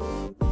Bye.